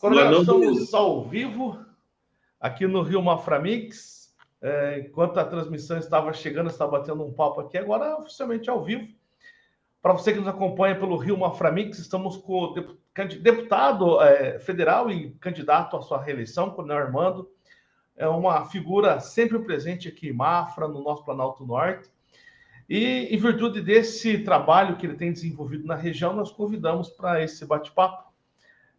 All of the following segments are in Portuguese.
Coronel, estamos ao vivo aqui no Rio Maframix. É, enquanto a transmissão estava chegando, estava batendo um papo aqui, agora oficialmente ao vivo. Para você que nos acompanha pelo Rio Maframix, estamos com o deputado é, federal e candidato à sua reeleição, Coronel Armando. É uma figura sempre presente aqui em Mafra, no nosso Planalto Norte. E, em virtude desse trabalho que ele tem desenvolvido na região, nós convidamos para esse bate-papo.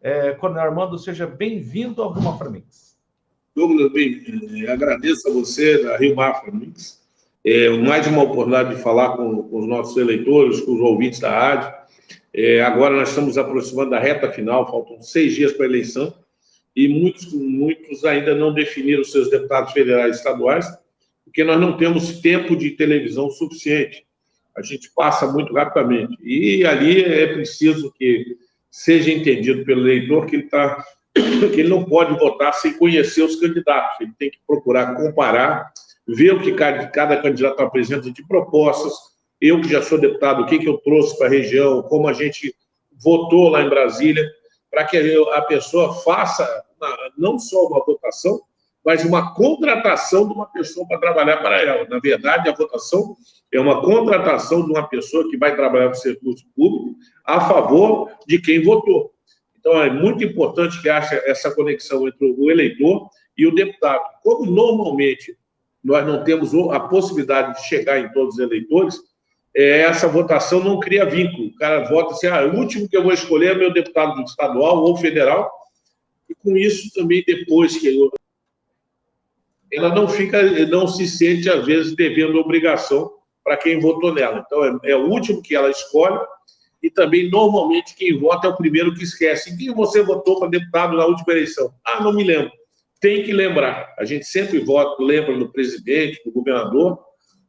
É, Coronel Armando, seja bem-vindo ao Rio Mafra Mix. Douglas, bem, é, agradeço a você, da Rio Mafra Mix, é, mais uma oportunidade de falar com, com, os nossos eleitores, com os ouvintes da rádio. É, agora nós estamos aproximando da reta final, faltam seis dias para a eleição, e muitos, muitos ainda não definiram seus deputados federais e estaduais, porque nós não temos tempo de televisão suficiente. A gente passa muito rapidamente. E ali é preciso que seja entendido pelo eleitor que ele, tá, que ele não pode votar sem conhecer os candidatos. Ele tem que procurar comparar, ver o que cada, cada candidato apresenta de propostas. Eu, que já sou deputado, o que, que eu trouxe para a região, como a gente votou lá em Brasília, para que a pessoa faça não só uma votação, mas uma contratação de uma pessoa para trabalhar para ela. Na verdade, a votação é uma contratação de uma pessoa que vai trabalhar no serviço público a favor de quem votou. Então, é muito importante que haja essa conexão entre o eleitor e o deputado. Como normalmente nós não temos a possibilidade de chegar em todos os eleitores, é, essa votação não cria vínculo. O cara vota assim, ah, o último que eu vou escolher é meu deputado estadual ou federal, e com isso também, depois que eu ela não fica, não se sente, às vezes, devendo obrigação para quem votou nela. Então, é, é, o último que ela escolhe e também, normalmente, quem vota é o primeiro que esquece. Em quem você votou para deputado na última eleição? Ah, não me lembro. Tem que lembrar. A gente sempre vota, lembra do presidente, do governador,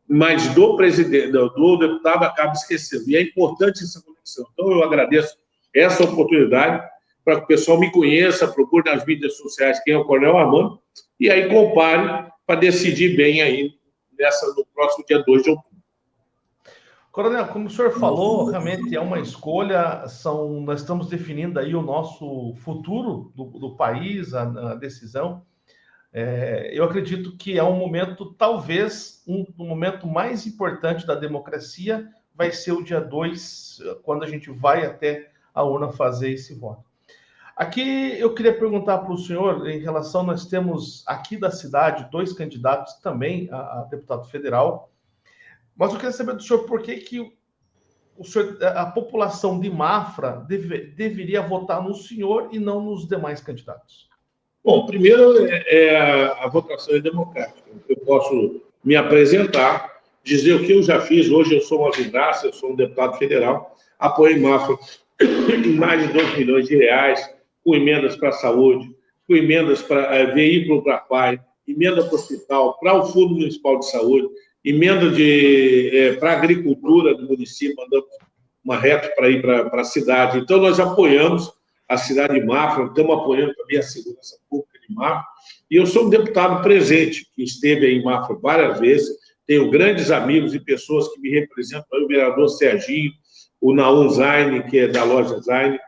mas do presidente, do deputado acaba esquecendo. E é importante essa conexão. Então, eu agradeço essa oportunidade para que o pessoal me conheça, procure nas mídias sociais quem é o Coronel Armando, e aí compare para decidir bem aí nessa, no próximo dia 2 de outubro. Coronel, como o senhor falou, realmente é uma escolha, são, nós estamos definindo aí o nosso futuro do, do país, a, a decisão. É, eu acredito que é um momento, talvez, um, um momento mais importante da democracia vai ser o dia 2, quando a gente vai até a urna fazer esse voto. Aqui eu queria perguntar para o senhor, em relação, nós temos aqui da cidade dois candidatos também a, a deputado federal, mas eu queria saber do senhor por que, que o senhor, a população de Mafra deve, deveria votar no senhor e não nos demais candidatos. Bom, primeiro, é, é, a votação é democrática. Eu posso me apresentar, dizer o que eu já fiz. Hoje eu sou uma vidraça, eu sou um deputado federal, apoiei Mafra em mais de 2 milhões de reais, com emendas para a saúde, com emendas para é, veículo para pai, emenda para o hospital, para o Fundo Municipal de Saúde, emenda de, é, para a agricultura do município, mandamos uma reta para ir para, para a cidade. Então, nós apoiamos a cidade de Mafra, estamos apoiando também a segurança pública de Mafra, e eu sou um deputado presente, que esteve em Mafra várias vezes, tenho grandes amigos e pessoas que me representam, o vereador Serginho, o Naum Zaine, que é da loja Zaine,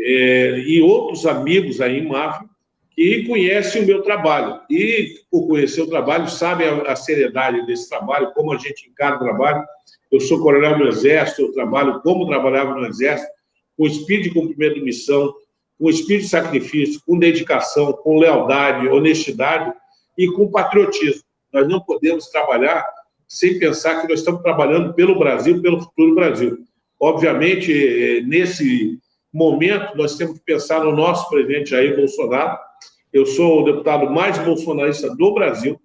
é, e outros amigos aí em Mafra que conhecem o meu trabalho. E, por conhecer o trabalho, sabem a, a, seriedade desse trabalho, como a gente encara o trabalho. Eu sou coronel do Exército, eu trabalho como trabalhava no Exército, com espírito de cumprimento de missão, com espírito de sacrifício, com dedicação, com lealdade, honestidade e com patriotismo. Nós não podemos trabalhar sem pensar que nós estamos trabalhando pelo Brasil, pelo futuro do Brasil. Obviamente, é, nesse momento, nós temos que pensar no nosso presidente Jair Bolsonaro. Eu sou o deputado mais bolsonarista do Brasil.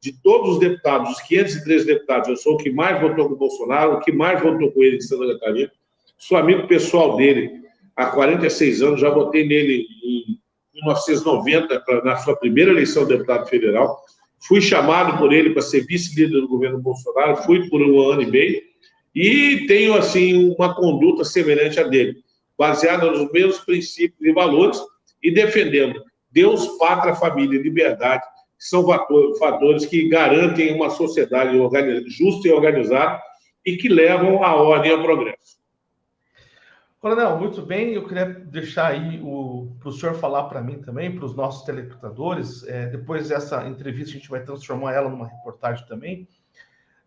De todos os deputados, os 513 deputados, eu sou o que mais votou com o Bolsonaro, o que mais votou com ele em Santa Catarina. Sou amigo pessoal dele há 46 anos, já votei nele em 1990, na sua primeira eleição de deputado federal. Fui chamado por ele para ser vice-líder do governo Bolsonaro, fui por um ano e meio, e tenho, assim, uma conduta semelhante à dele baseada nos mesmos princípios e valores e defendendo Deus, pátria, família e liberdade, que são fatores que garantem uma sociedade justa e organizada e que levam a ordem ao progresso. Coronel, muito bem. Eu queria deixar aí para o senhor falar para mim também, para os nossos telespectadores. É, depois dessa entrevista, a gente vai transformar ela numa reportagem também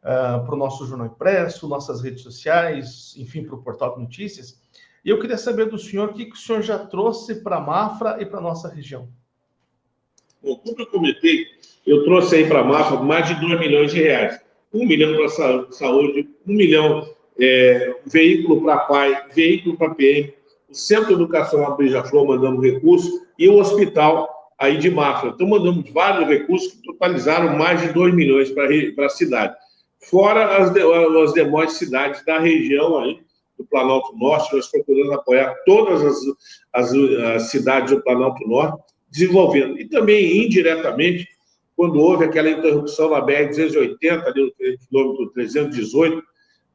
uh, para o nosso jornal impresso, nossas redes sociais, enfim, para o portal de notícias. E eu queria saber do senhor o que, o senhor já trouxe para a Mafra e para a nossa região. Bom, como eu comentei, eu trouxe aí para a Mafra mais de 2 milhões de reais. Um milhão para saúde, um milhão é, veículo para pai, veículo para PM, o Centro de Educação a Beija-Flor mandando recursos e o hospital aí de Mafra. Então, mandamos vários recursos que totalizaram mais de 2 milhões para a cidade. Fora as, de, as demais cidades da região aí, do Planalto Norte, nós procuramos apoiar todas as, as, as cidades do Planalto Norte, desenvolvendo. E também, indiretamente, quando houve aquela interrupção na BR-280, ali no quilômetro 318,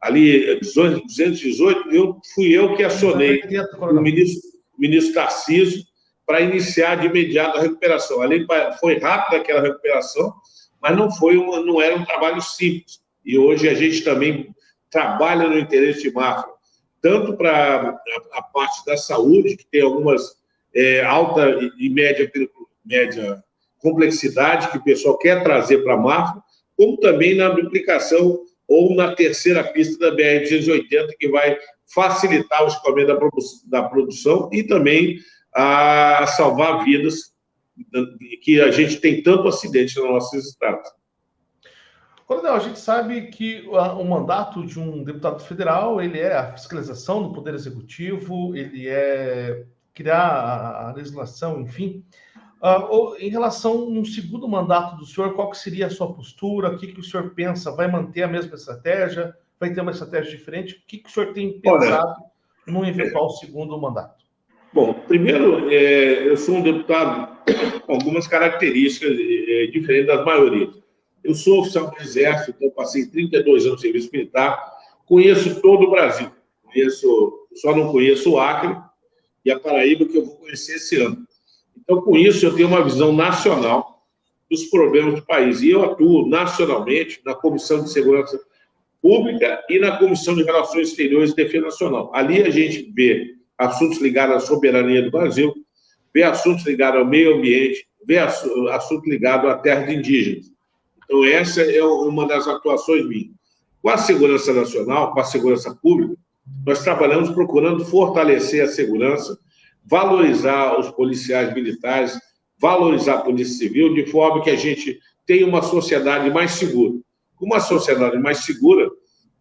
ali 218, eu, fui eu que acionei o ministro, ministro Tarcísio para iniciar de imediato a recuperação. Ali foi rápida aquela recuperação, mas não, foi uma, não era um trabalho simples. E hoje a gente também trabalha no interesse de Mafra, tanto para a, parte da saúde, que tem algumas é, alta e média, média complexidade que o pessoal quer trazer para a Mafra, como também na duplicação ou na terceira pista da BR-280, que vai facilitar o escoamento da, produ da produção e também a salvar vidas, que a gente tem tanto acidente nos nossos estados. Coronel, a gente sabe que o mandato de um deputado federal, ele é a fiscalização do Poder Executivo, ele é criar a legislação, enfim. Uh, em relação a um segundo mandato do senhor, qual que seria a sua postura? O que, que o senhor pensa? Vai manter a mesma estratégia? Vai ter uma estratégia diferente? O que, que o senhor tem pensado Olha, no eventual segundo mandato? Bom, primeiro, é, eu sou um deputado com algumas características é, diferentes das maiorias. Eu sou oficial do Exército, então passei 32 anos de serviço militar, conheço todo o Brasil. Conheço, só não conheço o Acre e a Paraíba, que eu vou conhecer esse ano. Então, com isso, eu tenho uma visão nacional dos problemas do país. E eu atuo nacionalmente na Comissão de Segurança Pública e na Comissão de Relações Exteriores e Defesa Nacional. Ali a gente vê assuntos ligados à soberania do Brasil, vê assuntos ligados ao meio ambiente, vê assuntos ligados à terra de indígenas. Então, essa é uma das atuações minhas. Com a segurança nacional, com a segurança pública, nós trabalhamos procurando fortalecer a segurança valorizar os policiais militares, valorizar a Polícia Civil, de forma que a gente tenha uma sociedade mais segura. Com uma sociedade mais segura,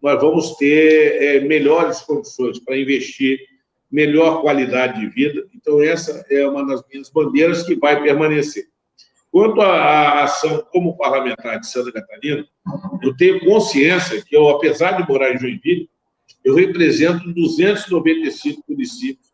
nós vamos ter é, melhores condições para investir, melhor qualidade de vida. Então, essa é uma das minhas bandeiras que vai permanecer. Quanto à ação como parlamentar de Santa Catarina, eu tenho consciência que eu, apesar de morar em Joinville, eu represento 295 municípios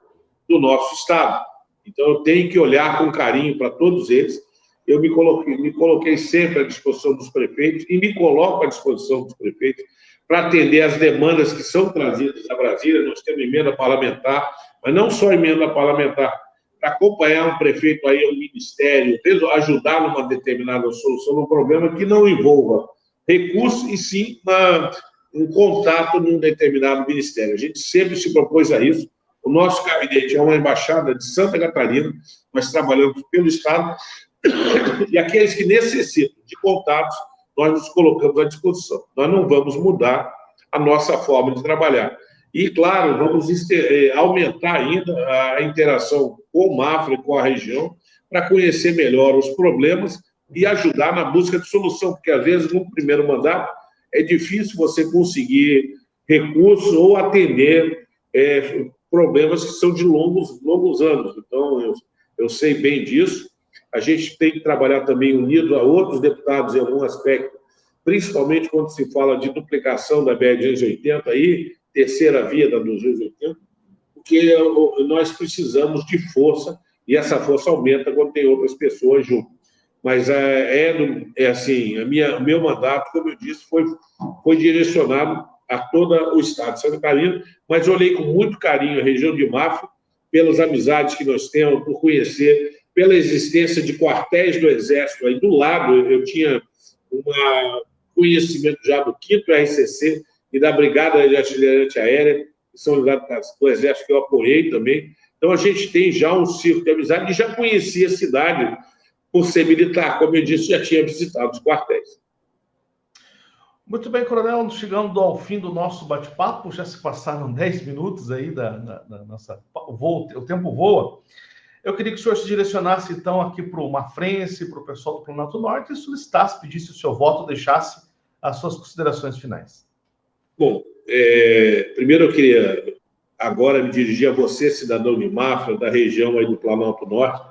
do nosso Estado. Então, eu tenho que olhar com carinho para todos eles. Eu me coloquei, me coloquei sempre à disposição dos prefeitos e me coloco à disposição dos prefeitos para atender as demandas que são trazidas a Brasília. Nós temos emenda parlamentar, mas não só emenda parlamentar, para acompanhar um prefeito aí, um ministério, ajudar numa determinada solução um problema que não envolva recursos e sim uma, um contato num determinado ministério. A gente sempre se propôs a isso. O nosso gabinete é uma embaixada de Santa Catarina, nós trabalhamos pelo Estado, e aqueles que necessitam de contatos, nós nos colocamos à disposição. Nós não vamos mudar a nossa forma de trabalhar. E, claro, vamos aumentar ainda a interação com o Mafra e com a região para conhecer melhor os problemas e ajudar na busca de solução, porque, às vezes, no primeiro mandato, é difícil você conseguir recursos ou atender é, problemas que são de longos, longos anos. Então, eu, eu sei bem disso. A gente tem que trabalhar também unido a outros deputados em algum aspecto, principalmente quando se fala de duplicação da BR-280 aí, terceira via da 280, porque nós precisamos de força e essa força aumenta quando tem outras pessoas junto. Mas é, é, é assim, a minha, o meu mandato, como eu disse, foi, foi direcionado a todo o estado de Santa Catarina, mas olhei com muito carinho a região de Mafra, pelas amizades que nós temos, por conhecer, pela existência de quartéis do Exército aí do lado, eu tinha um conhecimento já do 5 RCC e da Brigada de Artilharia Aérea, que são ligados do Exército, que eu apoiei também. Então, a gente tem já um círculo de amizade e já conhecia a cidade por ser militar. Como eu disse, já tinha visitado os quartéis. Muito bem, Coronel, chegando ao fim do nosso bate-papo, já se passaram 10 minutos aí da, da, da nossa. O, o tempo voa. Eu queria que o senhor se direcionasse, então, aqui para o Mafrense, para o pessoal do Planalto Norte, e solicitasse, pedisse o seu voto, deixasse as suas considerações finais. Bom, é, primeiro eu queria agora me dirigir a você, cidadão de Mafra, da região aí do Planalto Norte.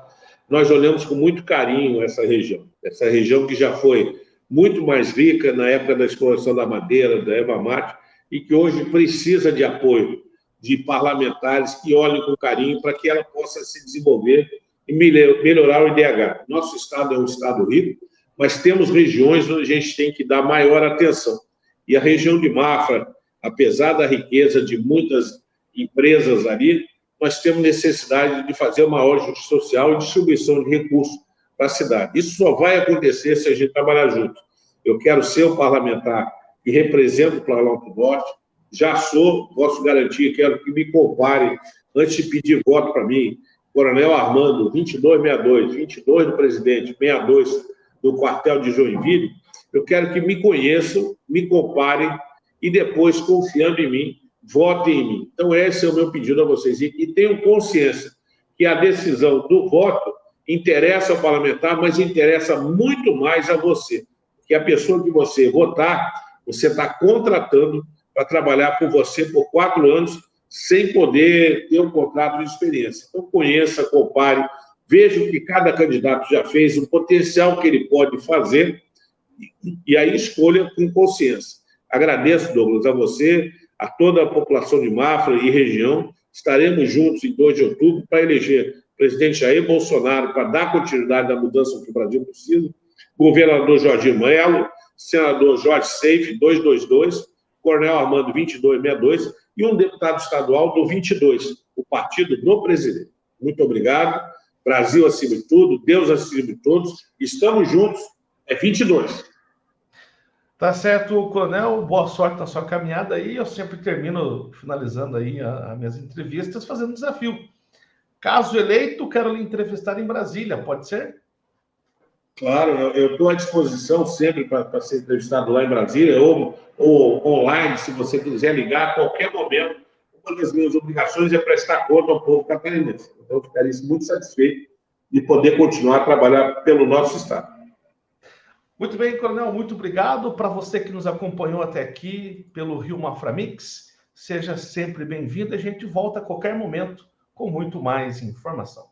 Nós olhamos com muito carinho essa região, essa região que já foi muito mais rica na época da exploração da madeira, da Eva mate, e que hoje precisa de apoio de parlamentares que olhem com carinho para que ela possa se desenvolver e melhorar o IDH. Nosso estado é um estado rico, mas temos regiões onde a gente tem que dar maior atenção. E a região de Mafra, apesar da riqueza de muitas empresas ali, nós temos necessidade de fazer uma maior justiça social e distribuição de recursos para a cidade. Isso só vai acontecer se a gente trabalhar junto. Eu quero ser o parlamentar que representa o Planalto Norte, já sou, posso garantir, quero que me compare antes de pedir voto para mim. Coronel Armando, 2262, 22 do presidente, 62 do quartel de Joinville. Eu quero que me conheçam, me comparem e depois, confiando em mim, votem em mim. Então, esse é o meu pedido a vocês. E, e tenham consciência que a decisão do voto interessa ao parlamentar, mas interessa muito mais a você. Que a pessoa que você votar, você está contratando para trabalhar por você por quatro anos, sem poder ter um contrato de experiência. Então, conheça, compare, veja o que cada candidato já fez, o potencial que ele pode fazer, e aí escolha com consciência. Agradeço, Douglas, a você, a toda a população de Mafra e região. Estaremos juntos em 2 de outubro para eleger presidente Jair Bolsonaro, para dar continuidade à mudança que o Brasil precisa, governador Jorge Melo, senador Jorge Seife, 222, Coronel Armando 2262 e um deputado estadual do 22, o partido do presidente. Muito obrigado. Brasil acima de tudo, Deus acima de todos. Estamos juntos. É 22. Tá certo, Coronel. Boa sorte na sua caminhada aí. Eu sempre termino finalizando aí as minhas entrevistas fazendo um desafio. Caso eleito, quero lhe entrevistar em Brasília, pode ser? Claro, eu estou à disposição sempre para ser entrevistado lá em Brasília ou, ou online, se você quiser ligar a qualquer momento. Uma das minhas obrigações é prestar conta ao povo catarinense. Então, eu ficaria muito satisfeito de poder continuar a trabalhar pelo nosso Estado. Muito bem, Coronel, muito obrigado. Para você que nos acompanhou até aqui pelo Rio Maframix, seja sempre bem-vindo. A gente volta a qualquer momento com muito mais informação.